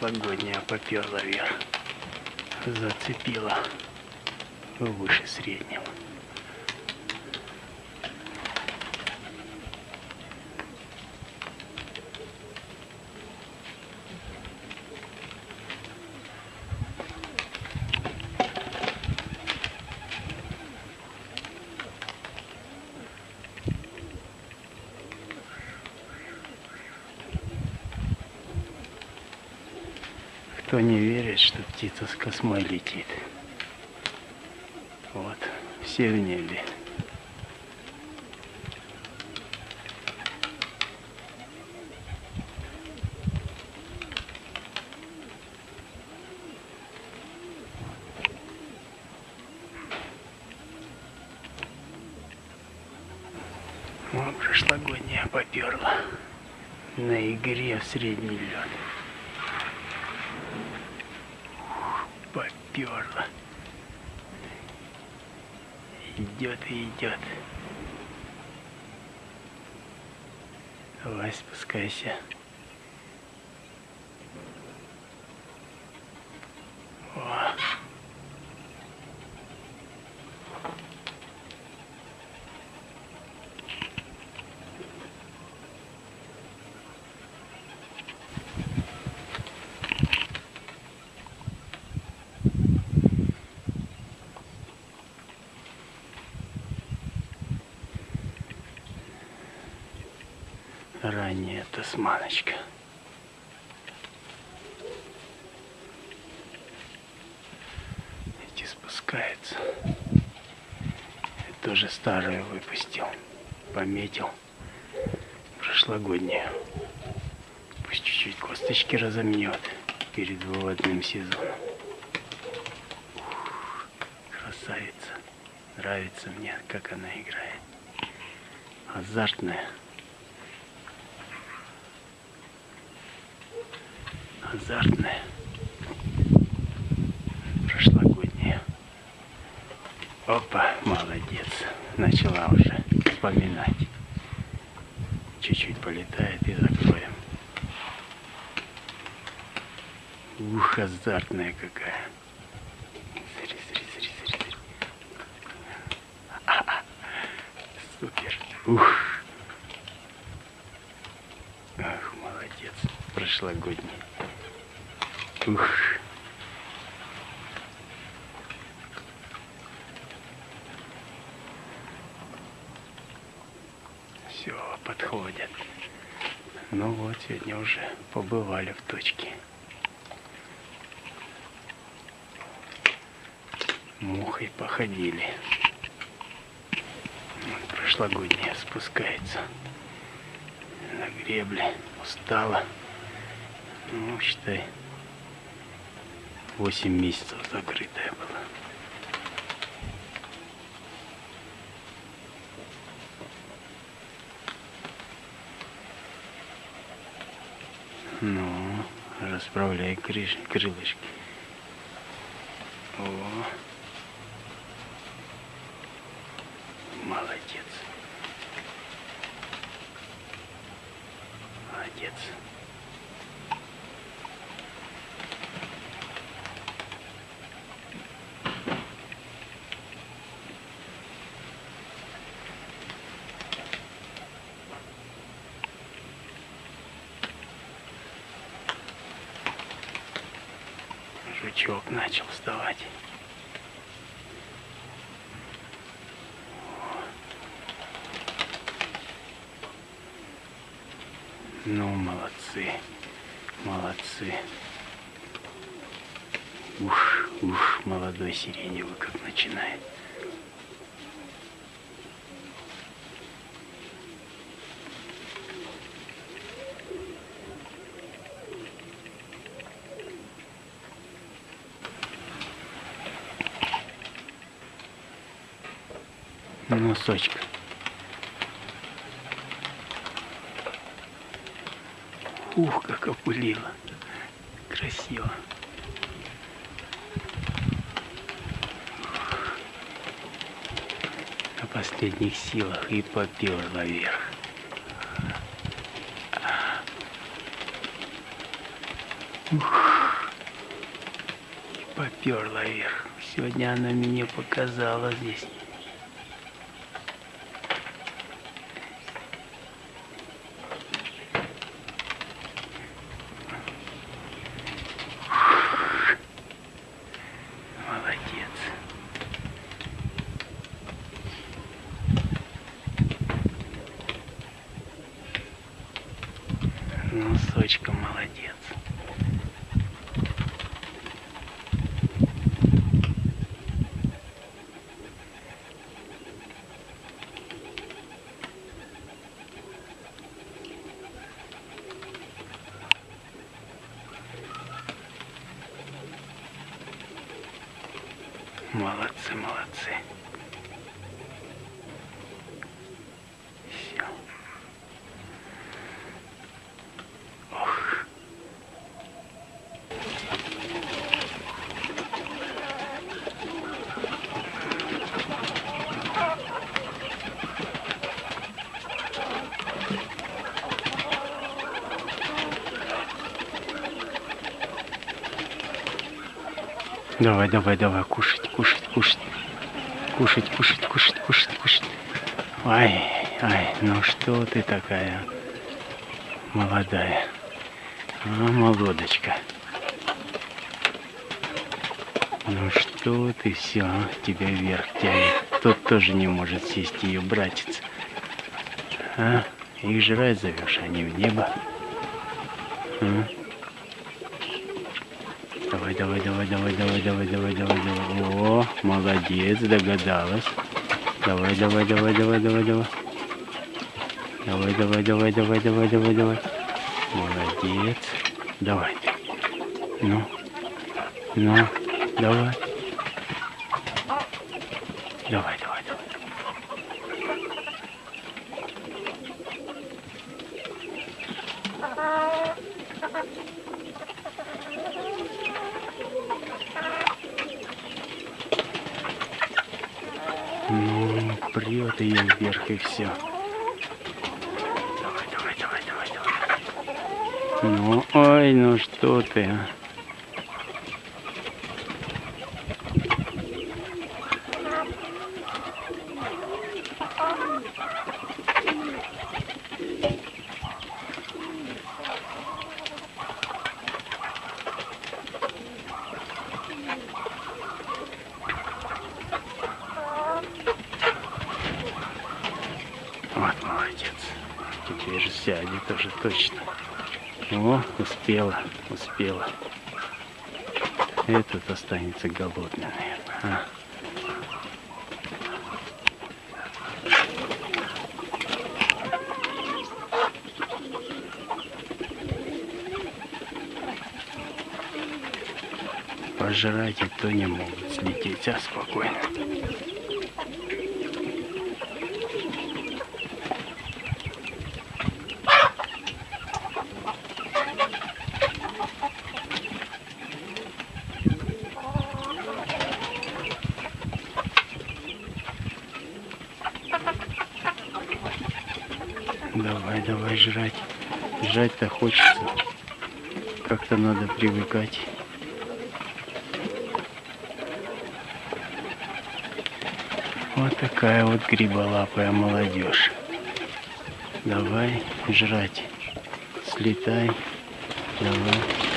прошлогодняя поперла вверх. Зацепила выше среднего. Кто не верит, что птица с космой летит. Вот, все в небе. Вот прошлогодняя поперла на игре в средний лед. Поперла. Идет и идет. Давай спускайся. О. ранняя тасманочка. Эти спускаются. Я тоже старую выпустил. Пометил. Прошлогоднюю. Пусть чуть-чуть косточки разомнет перед выводным сезоном. Красавица. Нравится мне, как она играет. Азартная. Азартная, прошлогодняя. Опа, молодец, начала уже вспоминать. Чуть-чуть полетает и закроем. Ух, азартная какая. Смотри, смотри, смотри, смотри. А. Супер. Ух. Ах, молодец. Прошлогодний. Ух. Все, подходят. Ну вот, сегодня уже побывали в точке. Мухой походили. Вот прошлогодняя спускается на гребле. Устала. Ну, считай, 8 месяцев закрытая была. Ну, расправляй крыш, крылышки. О, молодец. Молодец. Жучок начал вставать. Ну, молодцы, молодцы. Ух, ух, молодой сиреневый как начинает. Носочка. Ух, как опулила. Красиво. На последних силах и поперла вверх. Ух. Поперла вверх. Сегодня она мне показала здесь. Молодец. Носочком молодец. Молодцы, молодцы. Давай, давай, давай, кушать, кушать, кушать. Кушать, кушать, кушать, кушать, кушать. Ай, ай, ну что ты такая молодая. А, молодочка. Ну что ты все, тебя вверх тянет. Тот тоже не может сесть ее братец. А? Их жрать зовешь, а не в небо. А? Давай, давай, давай, давай, давай, давай, давай. О, молодец, догадалась. Давай, давай, давай, давай, давай, давай. Давай, давай, давай, давай, давай, давай, давай. Молодец. Давай. Ну. Ну. Давай. Давай, давай, давай. Uh-huh. Прет ее вверх и все. Давай, давай, давай, давай, давай. Ну, ой, ну что ты, а? Вот, молодец. Теперь сядет уже точно. О, успела, успела. Этот останется голодный, наверное. А. Пожрать и то не могут слететь, а спокойно. Давай, давай жрать. Жрать-то хочется. Как-то надо привыкать. Вот такая вот гриболапая молодежь. Давай жрать. Слетай. Давай.